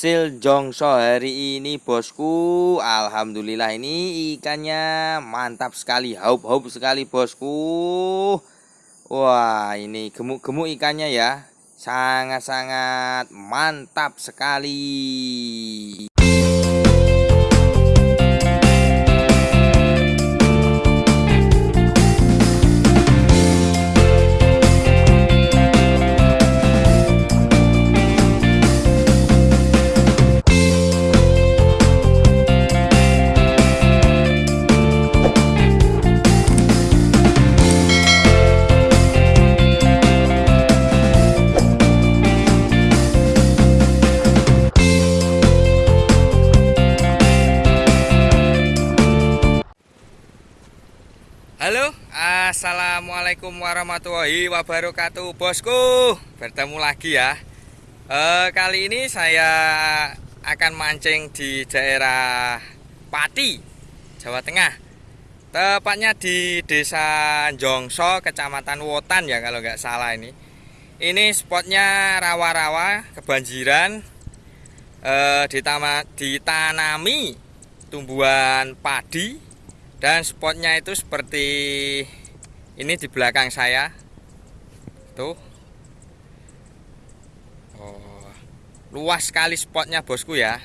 hasil jongso hari ini bosku. Alhamdulillah ini ikannya mantap sekali haup-haup sekali bosku. Wah ini gemuk-gemuk ikannya ya. Sangat-sangat mantap sekali Assalamualaikum warahmatullahi wabarakatuh Bosku. Bertemu lagi ya. E, Kali ini saya akan mancing di daerah Pati Jawa Tengah. Tepatnya di desa Jongso Kecamatan Wotan ya kalau nggak salah ini. Ini spotnya rawa-rawa Kebanjiran e, Ditanami tumbuhan padi dan spotnya itu seperti ini di belakang saya. Tuh. Oh, luas sekali spotnya bosku ya.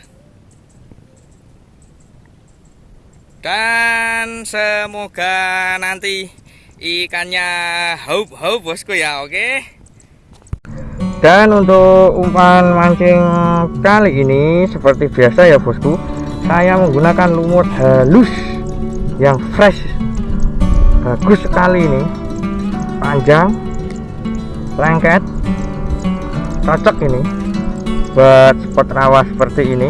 Dan semoga nanti ikannya haup-haup bosku ya oke? Dan untuk umpan mancing kali ini seperti biasa ya bosku saya menggunakan lumut halus yang fresh bagus sekali ini. Panjang lengket cocok ini buat spot rawa seperti ini.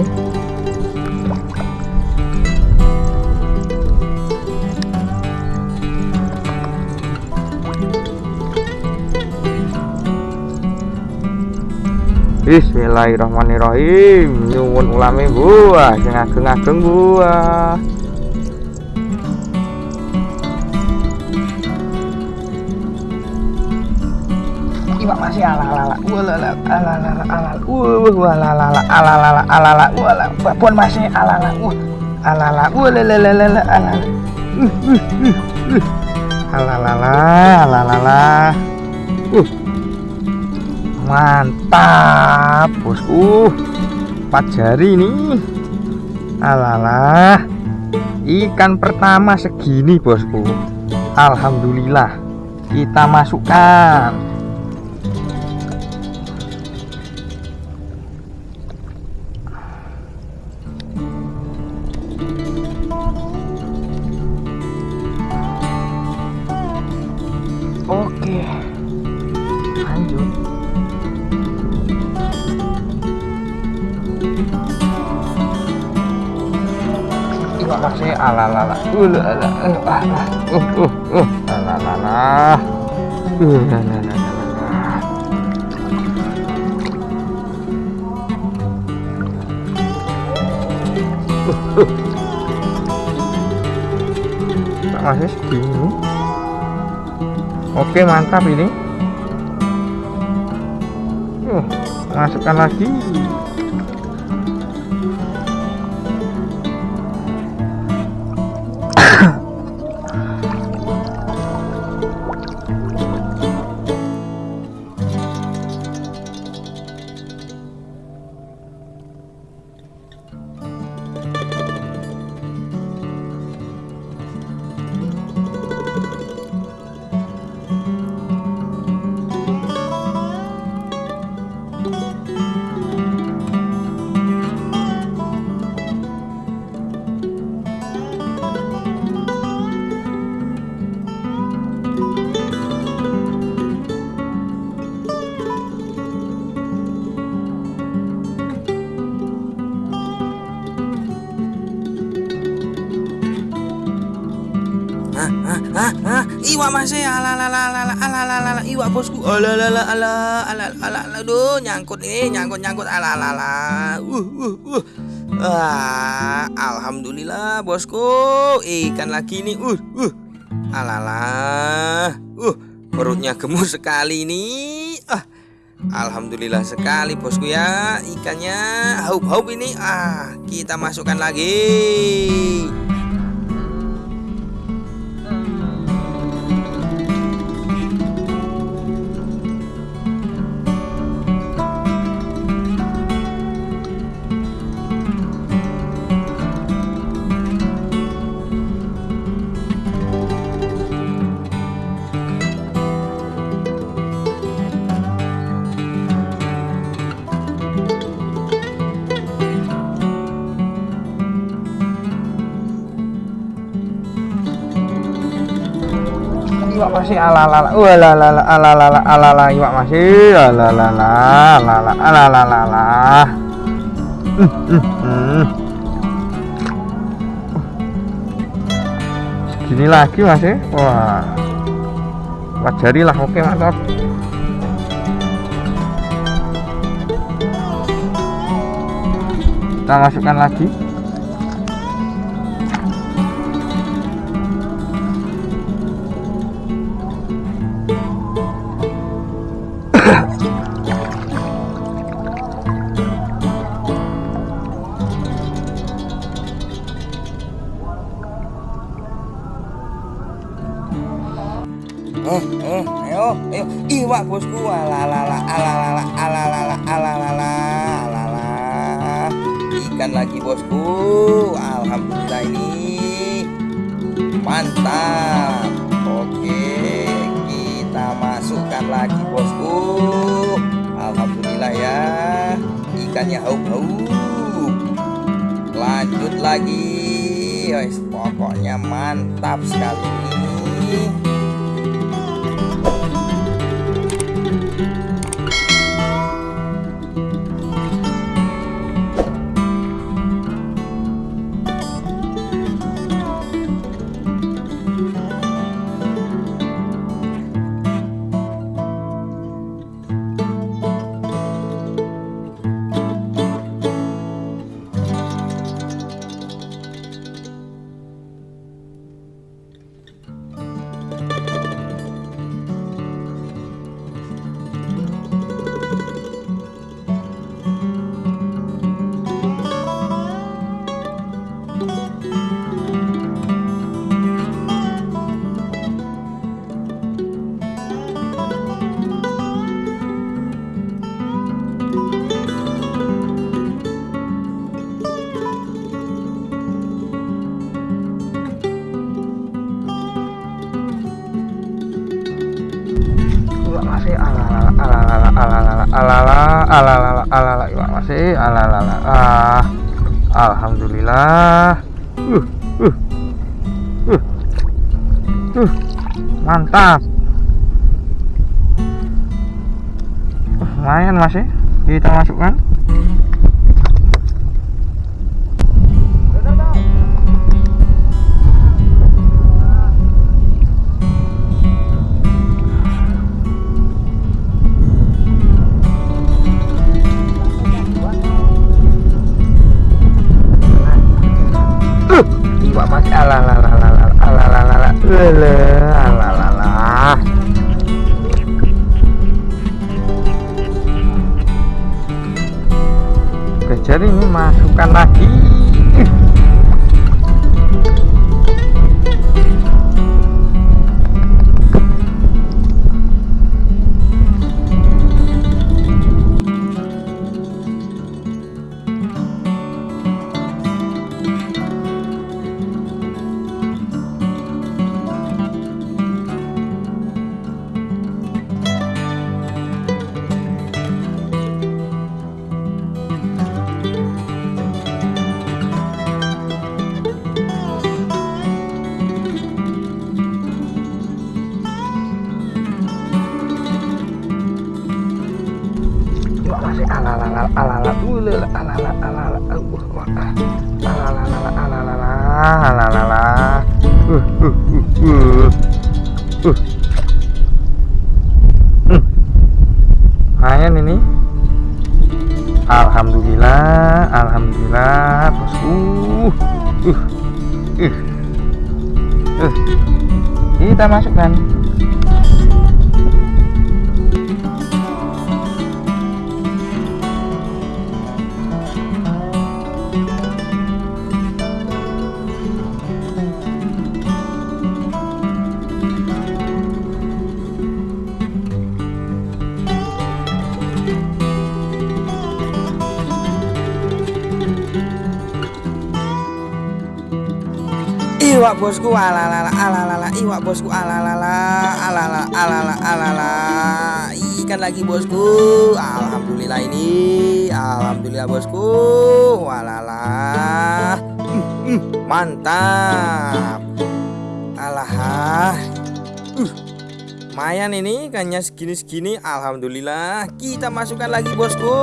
Bismillahirrahmanirrahim. Nyuwun ulami buah sing ageng-ageng buah tiba masih ala ala ala ala ala ala ala ala ala ala ala ala ala ala ala ala ala mantap bosku uh, empat jari nih ikan pertama segini bosku. Alhamdulillah kita masukkan. alalala. Uh, Ulala uh, uh, alalala. Ulala masih oke mantap ini. Uh, masukkan lagi. Iwak masih ala ala ala ala ala ala ala iwak bosku ala ala ala ala ala ala aduh nyangkut nih nyangkut nyangkut ala uh uh uh ah alhamdulillah bosku ikan lagi nih uh uh ala ala uh perutnya gemuk sekali nih ah Alhamdulillah sekali bosku ya ikannya haup-haup ini ah kita masukkan lagi masih alalala ala, alalala ala, iwak masih. Alalala ala, alalala ala, ala, ala, hmm, hmm, hmm. segini lagi masih? Wah. Wajarilah oke mantap kita masukkan lagi. Oh, oh, ayo, ayo, iwak bosku, alalala, alalala, alalala, alalala, alalala, ikan lagi bosku, alhamdulillah ini mantap. Oke, kita masukkan lagi bosku, alhamdulillah ya, ikannya haup-haup. Lanjut lagi, pokoknya mantap sekali. ini. alala alala alala iwak masih alala ah alhamdulillah. Uh uh uh uh mantap. Uh, lumayan masih ya, kita masukkan. Ala ala Oke, jadi ini masukkan lagi lumayan ini. Alhamdulillah Alhamdulillah bosku uh uh uh kita masukkan Iwak bosku alalala alalala iwak bosku alalala alalala alalala alalala ikan lagi bosku. Alhamdulillah ini. Alhamdulillah bosku. Walala. Mantap. Alah. Lumayan ini ikannya segini-segini. Alhamdulillah. Kita masukkan lagi bosku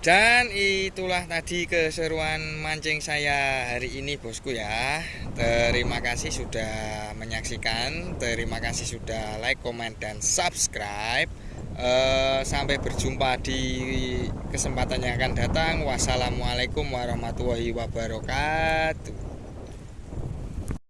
Dan itulah tadi keseruan mancing saya hari ini bosku ya. Terima kasih sudah menyaksikan. Terima kasih sudah like, comment, dan subscribe. Uh, Sampai berjumpa di kesempatan yang akan datang. Wassalamualaikum warahmatullahi wabarakatuh